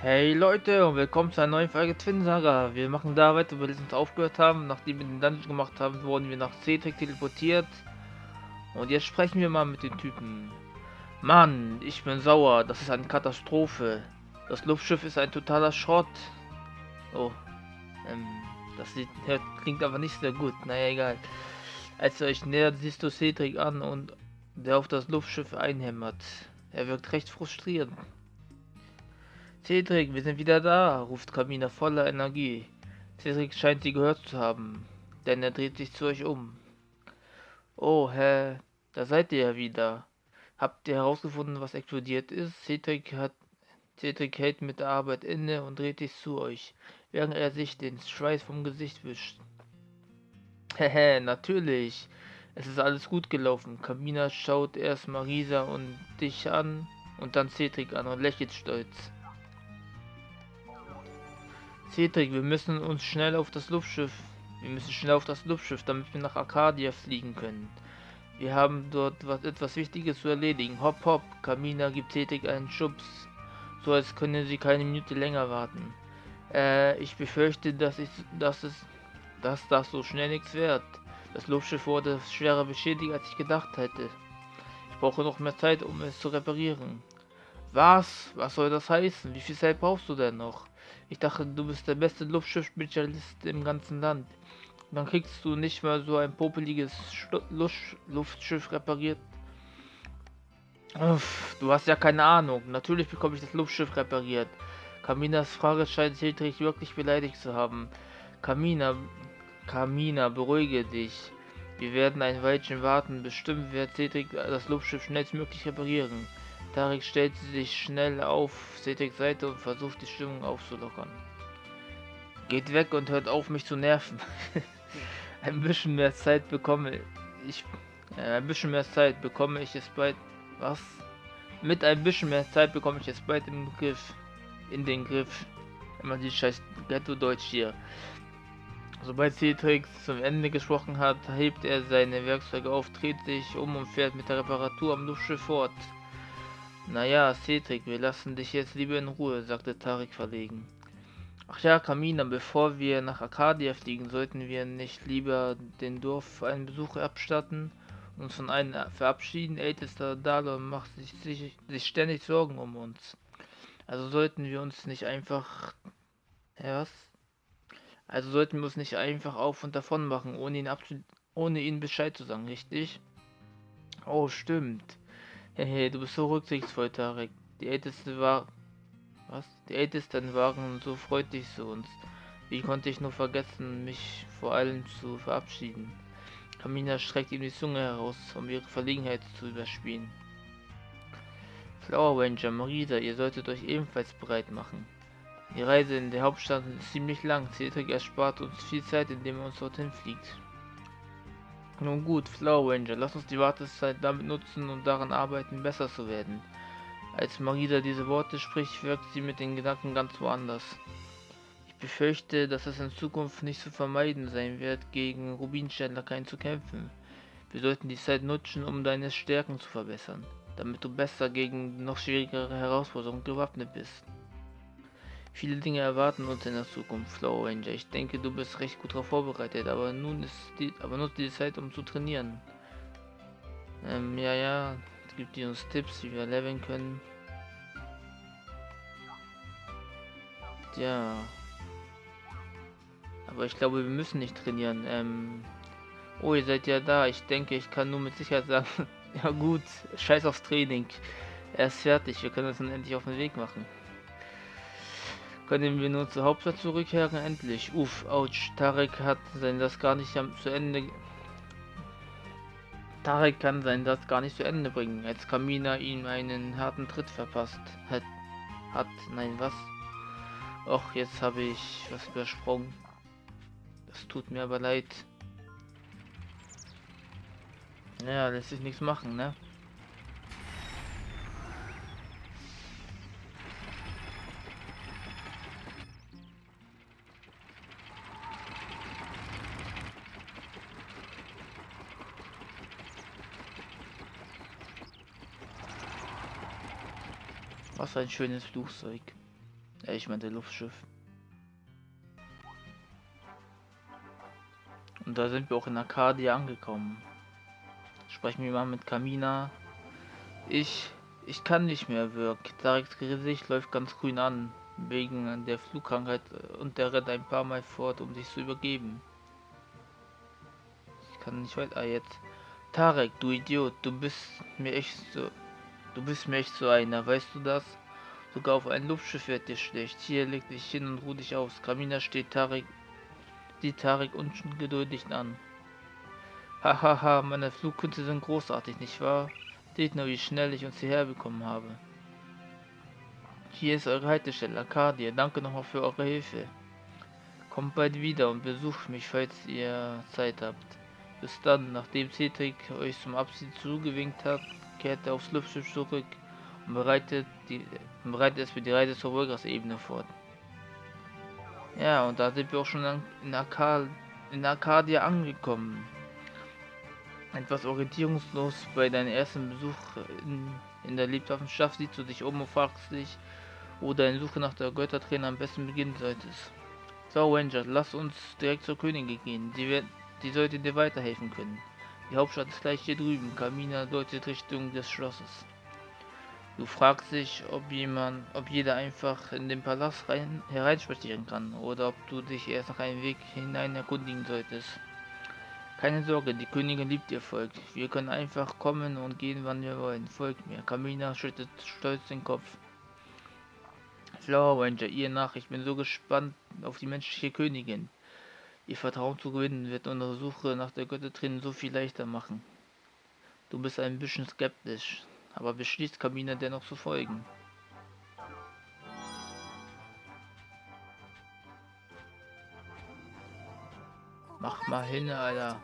Hey Leute und willkommen zu einer neuen Folge Twin Saga. Wir machen da weiter, wo wir letztens aufgehört haben. Nachdem wir den Dungeon gemacht haben, wurden wir nach Cedric teleportiert. Und jetzt sprechen wir mal mit den Typen. Mann, ich bin sauer. Das ist eine Katastrophe. Das Luftschiff ist ein totaler Schrott. Oh, ähm, das sieht, klingt aber nicht sehr gut. Naja, egal. Als ihr euch nähert, siehst du Cedric an und der auf das Luftschiff einhämmert. Er wirkt recht frustriert. Cedric, wir sind wieder da, ruft Kamina voller Energie. Cedric scheint sie gehört zu haben, denn er dreht sich zu euch um. Oh, hä, da seid ihr ja wieder. Habt ihr herausgefunden, was explodiert ist? Cedric hat Cedric hält mit der Arbeit inne und dreht sich zu euch, während er sich den Schweiß vom Gesicht wischt. Hehe, natürlich. Es ist alles gut gelaufen. Kamina schaut erst Marisa und dich an und dann Cedric an und lächelt stolz. Cedric, wir müssen uns schnell auf das Luftschiff. Wir müssen schnell auf das Luftschiff, damit wir nach Arcadia fliegen können. Wir haben dort was, etwas Wichtiges zu erledigen. Hopp, hopp. Kamina gibt Cedric einen Schubs. So als können sie keine Minute länger warten. Äh, ich befürchte, dass ich, dass es, dass das so schnell nichts wird. Das Luftschiff wurde schwerer beschädigt, als ich gedacht hätte. Ich brauche noch mehr Zeit, um es zu reparieren. Was? Was soll das heißen? Wie viel Zeit brauchst du denn noch? Ich dachte, du bist der beste Luftschiff-Spezialist im ganzen Land. Dann kriegst du nicht mal so ein popeliges Luftschiff repariert. Uff, du hast ja keine Ahnung. Natürlich bekomme ich das Luftschiff repariert. Kaminas Frage scheint Cedric wirklich beleidigt zu haben. Kamina, Kamina, beruhige dich. Wir werden ein Weilchen warten. Bestimmt wird Cedric das Luftschiff schnellstmöglich reparieren. Tarek stellt sich schnell auf Cedrics Seite und versucht die Stimmung aufzulockern. Geht weg und hört auf mich zu nerven. ein bisschen mehr Zeit bekomme ich. Äh, ein bisschen mehr Zeit bekomme ich es bald. Was? Mit ein bisschen mehr Zeit bekomme ich es bald im Griff. In den Griff. Immer die scheiß Ghetto-Deutsch hier. Sobald Cedric zum Ende gesprochen hat, hebt er seine Werkzeuge auf, dreht sich um und fährt mit der Reparatur am Luftschiff fort. Naja, Cedric, wir lassen dich jetzt lieber in Ruhe, sagte Tarik verlegen. Ach ja, Kamina, bevor wir nach Arcadia fliegen, sollten wir nicht lieber den Dorf einen Besuch abstatten und uns von einem verabschieden. Ältester Dalon macht sich, sich, sich ständig Sorgen um uns. Also sollten wir uns nicht einfach... Ja, was? Also sollten wir uns nicht einfach auf und davon machen, ohne ihn, ohne ihn Bescheid zu sagen, richtig? Oh, stimmt. Hehe, du bist so rücksichtsvoll, Tarek. Die Älteste war... Was? Die Ältesten waren so freundlich zu uns. Wie konnte ich nur vergessen, mich vor allem zu verabschieden? Kamina streckt ihm die Zunge heraus, um ihre Verlegenheit zu überspielen. Flower Ranger, Marisa, ihr solltet euch ebenfalls bereit machen. Die Reise in der Hauptstadt ist ziemlich lang. Cedric erspart uns viel Zeit, indem er uns dorthin fliegt. Nun gut, Flower Ranger, lass uns die Wartezeit damit nutzen und daran arbeiten, besser zu werden. Als Marisa diese Worte spricht, wirkt sie mit den Gedanken ganz woanders. Ich befürchte, dass es in Zukunft nicht zu vermeiden sein wird, gegen Rubinsternlakaien zu kämpfen. Wir sollten die Zeit nutzen, um deine Stärken zu verbessern, damit du besser gegen noch schwierigere Herausforderungen gewappnet bist. Viele Dinge erwarten uns in der Zukunft, Flow Ranger. Ich denke, du bist recht gut darauf vorbereitet, aber nun ist die, aber nutze die Zeit, um zu trainieren. Ähm, ja, ja, gibt die uns Tipps, wie wir leveln können. Ja. Aber ich glaube, wir müssen nicht trainieren. Ähm, oh, ihr seid ja da. Ich denke, ich kann nur mit Sicherheit sagen, ja gut, scheiß aufs Training. Er ist fertig, wir können uns dann endlich auf den Weg machen. Können wir nur zur Hauptstadt zurückkehren? Endlich. Uff, ouch. Tarek hat sein das gar nicht zu Ende... Tarek kann sein das gar nicht zu Ende bringen, als Kamina ihm einen harten Tritt verpasst hat. Hat, nein, was? Och, jetzt habe ich was übersprungen. Das tut mir aber leid. Ja, lässt sich nichts machen, ne? Was ein schönes Flugzeug. Ich meinte Luftschiff. Und da sind wir auch in Arcadia angekommen. Sprechen wir mal mit Kamina. Ich, ich kann nicht mehr wirken. Tareks Gesicht läuft ganz grün an, wegen der Flugkrankheit und der rennt ein paar Mal fort, um sich zu übergeben. Ich kann nicht weiter. Ah, jetzt. Tarek, du Idiot, du bist mir echt so. Du bist mir echt so einer, weißt du das? Sogar auf ein Luftschiff wird dir schlecht. Hier leg dich hin und ruh dich aus. Kamina steht Tarek die Tarek ungeduldig an. Hahaha, ha, ha, meine Flugkünste sind großartig, nicht wahr? Seht nur, wie schnell ich uns hierher bekommen habe. Hier ist eure Haltestelle, Arcadia. Danke nochmal für eure Hilfe. Kommt bald wieder und besucht mich, falls ihr Zeit habt. Bis dann, nachdem Cedric euch zum Abschied zugewinkt hat, kehrt er aufs Luftschiff zurück und bereitet, die, bereitet es für die Reise zur Wolgas-Ebene fort. Ja, und da sind wir auch schon in, Arcad in Arcadia angekommen. Etwas orientierungslos bei deinem ersten Besuch in, in der Lebenschaft siehst du dich um und fragst dich, wo deine Suche nach der Göttertrainer am besten beginnen solltest. So, Ranger, lass uns direkt zur Königin gehen. Die, wird, die sollte dir weiterhelfen können. Die Hauptstadt ist gleich hier drüben. Kamina deutet Richtung des Schlosses. Du fragst dich, ob jemand, ob jeder einfach in den Palast rein, hereinspazieren kann oder ob du dich erst nach einem Weg hinein erkundigen solltest. Keine Sorge, die Königin liebt ihr Volk. Wir können einfach kommen und gehen, wann wir wollen. Folgt mir. Kamina schüttet stolz den Kopf. Flower Ranger, ihr nach. Ich bin so gespannt auf die menschliche Königin. Ihr Vertrauen zu gewinnen wird unsere Suche nach der Göttertrin so viel leichter machen. Du bist ein bisschen skeptisch aber beschließt Kamina dennoch zu folgen. Mach mal hin, Alter.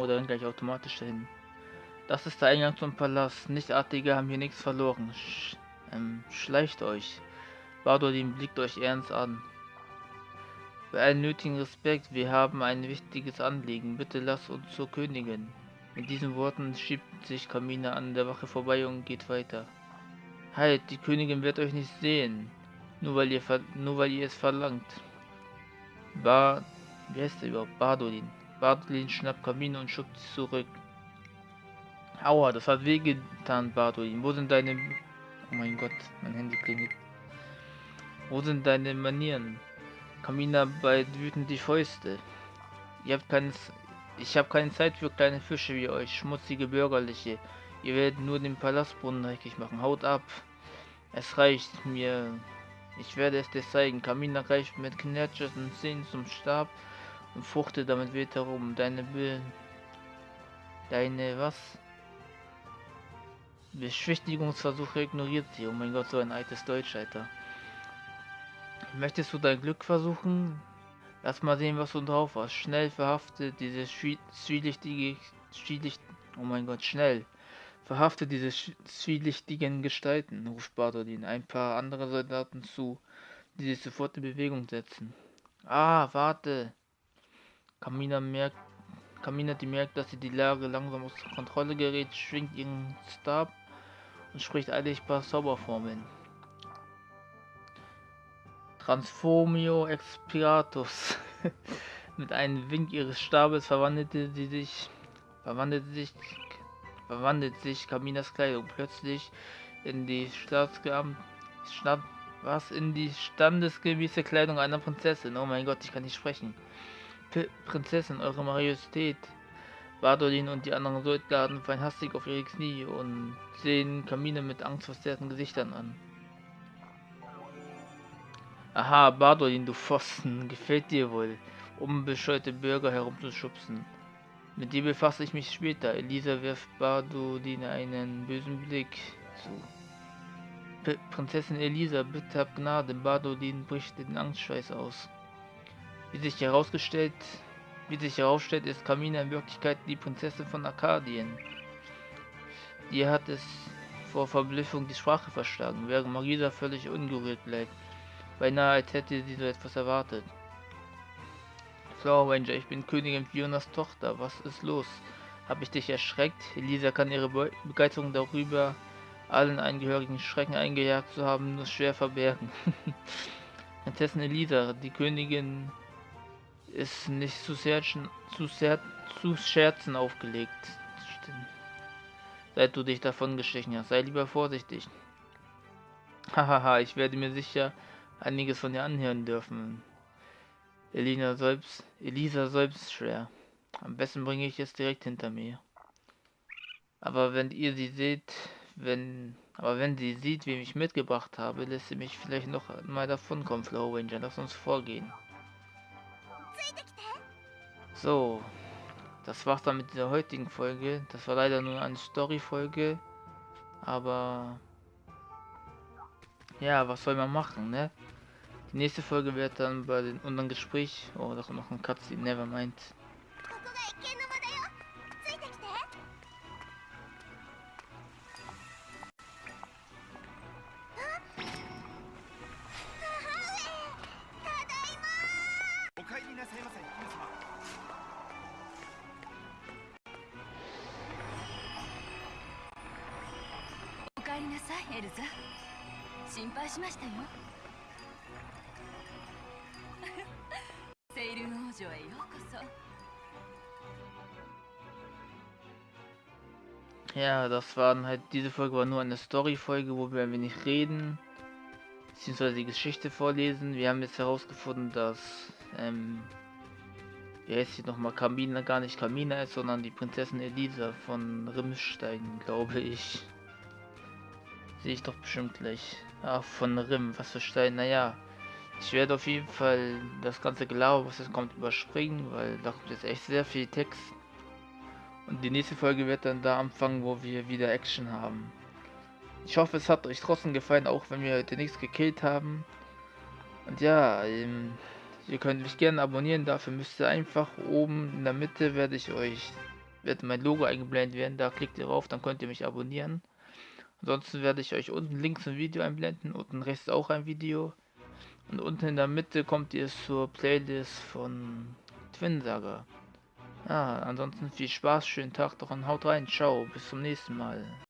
Oder gleich automatisch dahin. Das ist der Eingang zum Palast. Nichtartige haben hier nichts verloren. Sch ähm, schleicht euch. Bardolin blickt euch ernst an. Bei allen nötigen Respekt, wir haben ein wichtiges Anliegen. Bitte lasst uns zur Königin. Mit diesen Worten schiebt sich Kamina an der Wache vorbei und geht weiter. Halt, die Königin wird euch nicht sehen. Nur weil ihr, nur weil ihr es verlangt. Bar... Wie heißt der überhaupt? Bardolin. Bardolin schnappt Kamina und schubt sie zurück. Aua, das hat wehgetan, Barduin. Wo sind deine... Oh mein Gott, mein Handy klingelt. Wo sind deine Manieren? Kamina bei wütend die Fäuste. Ihr habt keines... Ich habe keine Zeit für kleine Fische wie euch, schmutzige Bürgerliche. Ihr werdet nur den Palastbrunnen dreckig machen. Haut ab. Es reicht mir. Ich werde es dir zeigen. Kamina greift mit knirschenden Zähnen zum Stab und fuchtet damit wild herum. Deine Bill... Deine was? Beschwichtigungsversuche ignoriert sie. Oh mein Gott, so ein altes Deutsch, Alter. Möchtest du dein Glück versuchen? Lass mal sehen, was du drauf hast. Schnell verhaftet diese zwielichtige... Zwielicht, oh mein Gott, schnell. Verhafte diese zwielichtigen Gestalten, ruft Bartolin ein paar andere Soldaten zu, die sich sofort in Bewegung setzen. Ah, warte. Kamina merkt, Kamina, die merkt, dass sie die Lage langsam aus Kontrolle gerät, schwingt ihren Stab und spricht eilig ein paar Zauberformeln. Transformio Expiratus. Mit einem Wink ihres Stabes verwandelte sie sich, verwandelte sich, verwandelt sich Kaminas Kleidung plötzlich in die Staatsgeamt, Staat, was in die standesgemäße Kleidung einer Prinzessin. Oh mein Gott, ich kann nicht sprechen. P Prinzessin, Eure Majestät, Badolin und die anderen Soldaten fallen hastig auf ihre Knie und sehen Kamine mit angstverzerrten Gesichtern an. Aha, Badolin, du Pfosten, gefällt dir wohl, um bescheute Bürger herumzuschubsen. Mit dir befasse ich mich später. Elisa wirft Badolin einen bösen Blick zu. P Prinzessin Elisa, bitte hab Gnade. Badolin bricht den Angstschweiß aus. Wie sich herausgestellt wie sich herausstellt, ist Kamina in Wirklichkeit die Prinzessin von Arkadien. Die hat es vor Verblüffung die Sprache verschlagen, während Marisa völlig ungerührt bleibt. Beinahe als hätte sie so etwas erwartet. Flower Ranger, ich bin Königin Fionas Tochter. Was ist los? Habe ich dich erschreckt? Elisa kann ihre Be Begeisterung darüber, allen Angehörigen Schrecken eingejagt zu haben, nur schwer verbergen. Prinzessin Elisa, die Königin ist nicht zu, Scherzen, zu, sehr, zu Scherzen aufgelegt. Seit du dich davon geschlichen hast, sei lieber vorsichtig. Hahaha, ich werde mir sicher einiges von dir anhören dürfen. Elina selbst, Elisa selbst schwer. Am besten bringe ich es direkt hinter mir. Aber wenn ihr sie seht, wenn, aber wenn sie sieht, wem ich mitgebracht habe, lässt sie mich vielleicht noch mal davon kommen, Flow Ranger. Lass uns vorgehen. So, das war's dann mit dieser heutigen Folge. Das war leider nur eine Story-Folge, aber ja, was soll man machen, ne? Die nächste Folge wird dann bei den unseren Gespräch. Oh, da kommt noch ein Cutscene, nevermind. Elsa 心配しましたよセイルン王女へようこそ Ja, das waren halt, diese Folge war nur eine Story-Folge, wo wir ein wenig reden, beziehungsweise die Geschichte vorlesen. Wir haben jetzt herausgefunden, dass, ähm, wie heißt sie nochmal, Kamina gar nicht Kamina ist, sondern die Prinzessin Elisa von Rimstein, glaube ich. Sehe ich doch bestimmt gleich. Ach, von Rim, was für Stein, naja. Ich werde auf jeden Fall das ganze Glaube, was jetzt kommt, überspringen, weil da kommt jetzt echt sehr viel Text. Und die nächste Folge wird dann da anfangen, wo wir wieder Action haben. Ich hoffe, es hat euch trotzdem gefallen, auch wenn wir heute nichts gekillt haben. Und ja, ähm, ihr könnt mich gerne abonnieren, dafür müsst ihr einfach oben in der Mitte werde ich euch, wird mein Logo eingeblendet werden, da klickt ihr drauf, dann könnt ihr mich abonnieren. Ansonsten werde ich euch unten links ein Video einblenden, unten rechts auch ein Video. Und unten in der Mitte kommt ihr zur Playlist von Twin Saga. Ja, ansonsten viel Spaß, schönen Tag doch und haut rein. Ciao, bis zum nächsten Mal.